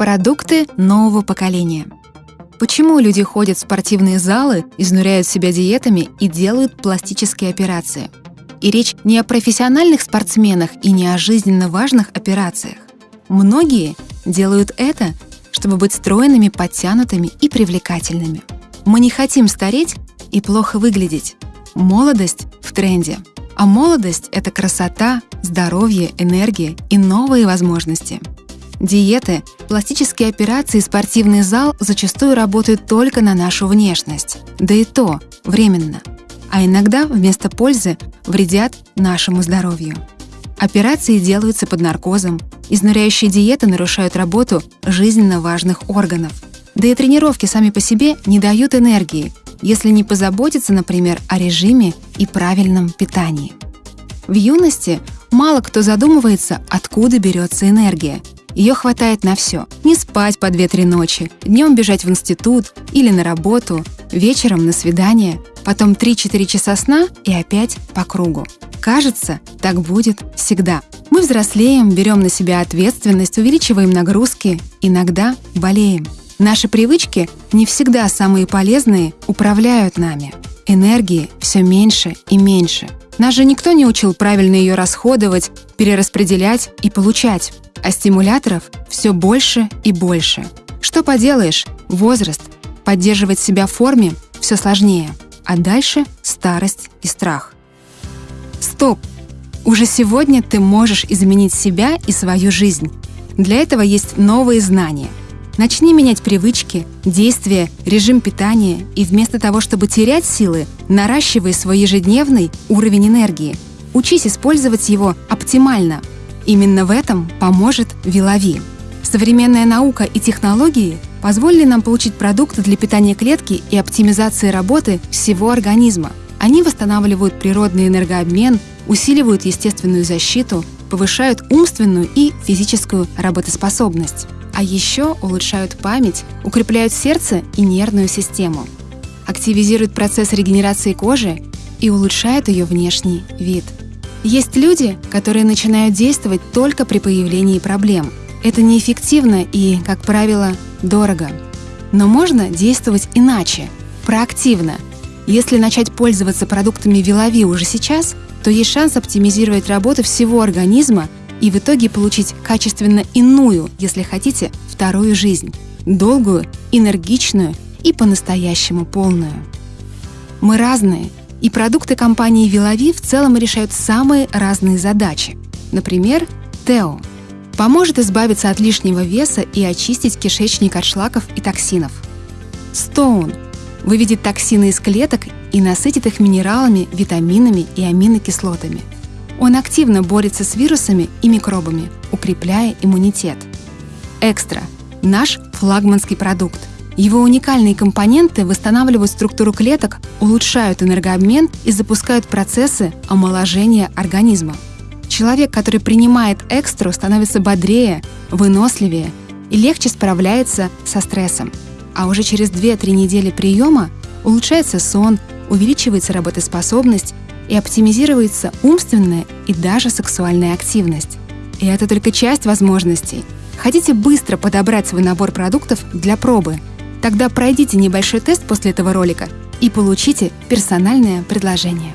Продукты нового поколения. Почему люди ходят в спортивные залы, изнуряют себя диетами и делают пластические операции? И речь не о профессиональных спортсменах и не о жизненно важных операциях. Многие делают это, чтобы быть стройными, подтянутыми и привлекательными. Мы не хотим стареть и плохо выглядеть. Молодость в тренде. А молодость — это красота, здоровье, энергия и новые возможности. Диеты, пластические операции и спортивный зал зачастую работают только на нашу внешность. Да и то временно. А иногда вместо пользы вредят нашему здоровью. Операции делаются под наркозом, изнуряющие диеты нарушают работу жизненно важных органов. Да и тренировки сами по себе не дают энергии, если не позаботиться, например, о режиме и правильном питании. В юности мало кто задумывается, откуда берется энергия – ее хватает на все. Не спать по 2-3 ночи, днем бежать в институт или на работу, вечером на свидание, потом 3-4 часа сна и опять по кругу. Кажется, так будет всегда. Мы взрослеем, берем на себя ответственность, увеличиваем нагрузки, иногда болеем. Наши привычки, не всегда самые полезные, управляют нами. Энергии все меньше и меньше. Нас же никто не учил правильно ее расходовать, перераспределять и получать а стимуляторов все больше и больше. Что поделаешь, возраст, поддерживать себя в форме все сложнее, а дальше старость и страх. Стоп! Уже сегодня ты можешь изменить себя и свою жизнь. Для этого есть новые знания. Начни менять привычки, действия, режим питания и вместо того, чтобы терять силы, наращивай свой ежедневный уровень энергии. Учись использовать его оптимально – Именно в этом поможет Вилови. Современная наука и технологии позволили нам получить продукты для питания клетки и оптимизации работы всего организма. Они восстанавливают природный энергообмен, усиливают естественную защиту, повышают умственную и физическую работоспособность. А еще улучшают память, укрепляют сердце и нервную систему, активизируют процесс регенерации кожи и улучшают ее внешний вид – есть люди, которые начинают действовать только при появлении проблем. Это неэффективно и, как правило, дорого. Но можно действовать иначе, проактивно. Если начать пользоваться продуктами Вилови уже сейчас, то есть шанс оптимизировать работу всего организма и в итоге получить качественно иную, если хотите, вторую жизнь. Долгую, энергичную и по-настоящему полную. Мы разные, и продукты компании Вилови в целом решают самые разные задачи. Например, Тео поможет избавиться от лишнего веса и очистить кишечник от шлаков и токсинов. Стоун выведет токсины из клеток и насытит их минералами, витаминами и аминокислотами. Он активно борется с вирусами и микробами, укрепляя иммунитет. Экстра – наш флагманский продукт. Его уникальные компоненты восстанавливают структуру клеток, улучшают энергообмен и запускают процессы омоложения организма. Человек, который принимает экстру, становится бодрее, выносливее и легче справляется со стрессом. А уже через 2-3 недели приема улучшается сон, увеличивается работоспособность и оптимизируется умственная и даже сексуальная активность. И это только часть возможностей. Хотите быстро подобрать свой набор продуктов для пробы – Тогда пройдите небольшой тест после этого ролика и получите персональное предложение.